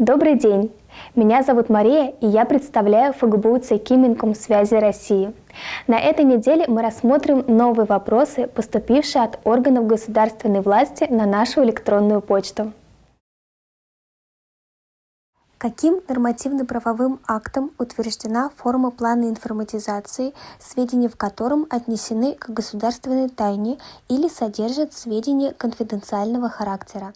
Добрый день! Меня зовут Мария, и я представляю ФГБУ ЦК Минкомсвязи России. На этой неделе мы рассмотрим новые вопросы, поступившие от органов государственной власти на нашу электронную почту. Каким нормативно-правовым актом утверждена форма плана информатизации, сведения в котором отнесены к государственной тайне или содержат сведения конфиденциального характера?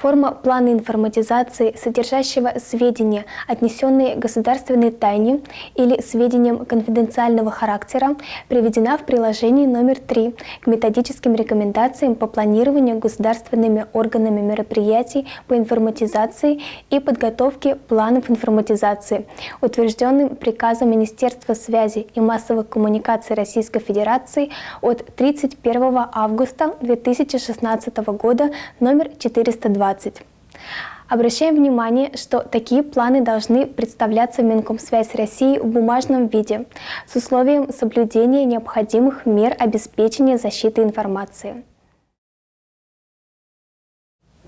Форма плана информатизации, содержащего сведения, отнесенные государственной тайне или сведениям конфиденциального характера, приведена в приложении номер 3 к методическим рекомендациям по планированию государственными органами мероприятий по информатизации и подготовке планов информатизации, утвержденным приказом Министерства связи и массовых коммуникаций Российской Федерации от 31 августа 2016 года номер 402 2020. Обращаем внимание, что такие планы должны представляться Минкомсвязь России в бумажном виде с условием соблюдения необходимых мер обеспечения защиты информации.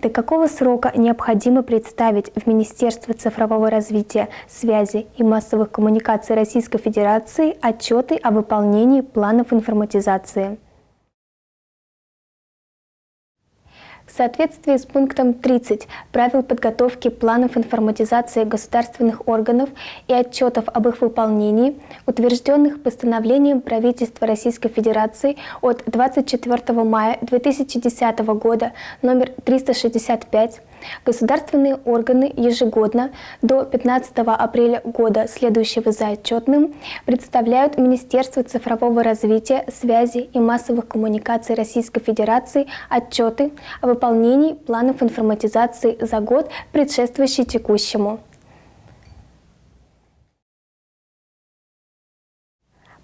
До какого срока необходимо представить в Министерство цифрового развития, связи и массовых коммуникаций Российской Федерации отчеты о выполнении планов информатизации? В соответствии с пунктом 30 правил подготовки планов информатизации государственных органов и отчетов об их выполнении, утвержденных постановлением правительства Российской Федерации от 24 мая 2010 года номер 365, Государственные органы ежегодно до 15 апреля года, следующего за отчетным, представляют Министерству цифрового развития, связи и массовых коммуникаций Российской Федерации отчеты о выполнении планов информатизации за год, предшествующий текущему.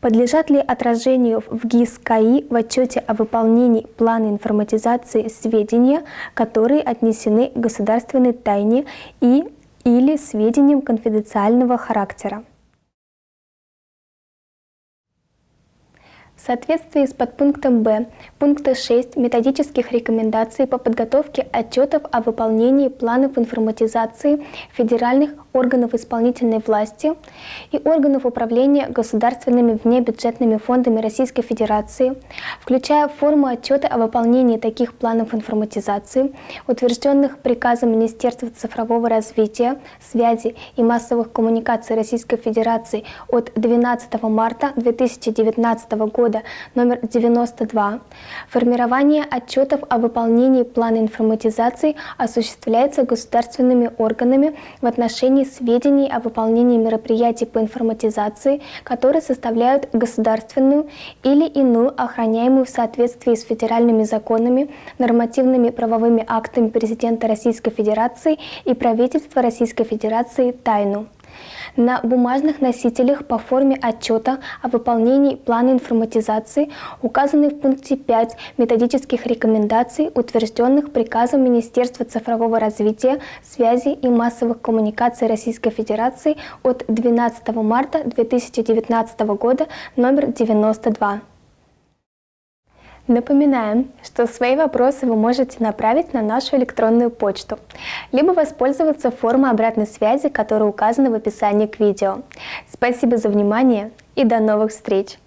Подлежат ли отражению в ГИС КАИ в отчете о выполнении плана информатизации сведения, которые отнесены к государственной тайне и или сведениям конфиденциального характера? Соответствии с подпунктом Б пункта 6 методических рекомендаций по подготовке отчетов о выполнении планов информатизации федеральных органов исполнительной власти и органов управления государственными внебюджетными фондами Российской Федерации, включая форму отчета о выполнении таких планов информатизации, утвержденных приказом Министерства цифрового развития, связи и массовых коммуникаций Российской Федерации от 12 марта 2019 года года номер 92 формирование отчетов о выполнении плана информатизации осуществляется государственными органами в отношении сведений о выполнении мероприятий по информатизации, которые составляют государственную или иную охраняемую в соответствии с федеральными законами, нормативными правовыми актами президента Российской Федерации и правительства Российской Федерации тайну на бумажных носителях по форме отчета о выполнении плана информатизации, указанный в пункте 5 методических рекомендаций, утвержденных приказом Министерства цифрового развития, связи и массовых коммуникаций Российской Федерации от 12 марта 2019 года номер 92. Напоминаем, что свои вопросы вы можете направить на нашу электронную почту, либо воспользоваться формой обратной связи, которая указана в описании к видео. Спасибо за внимание и до новых встреч!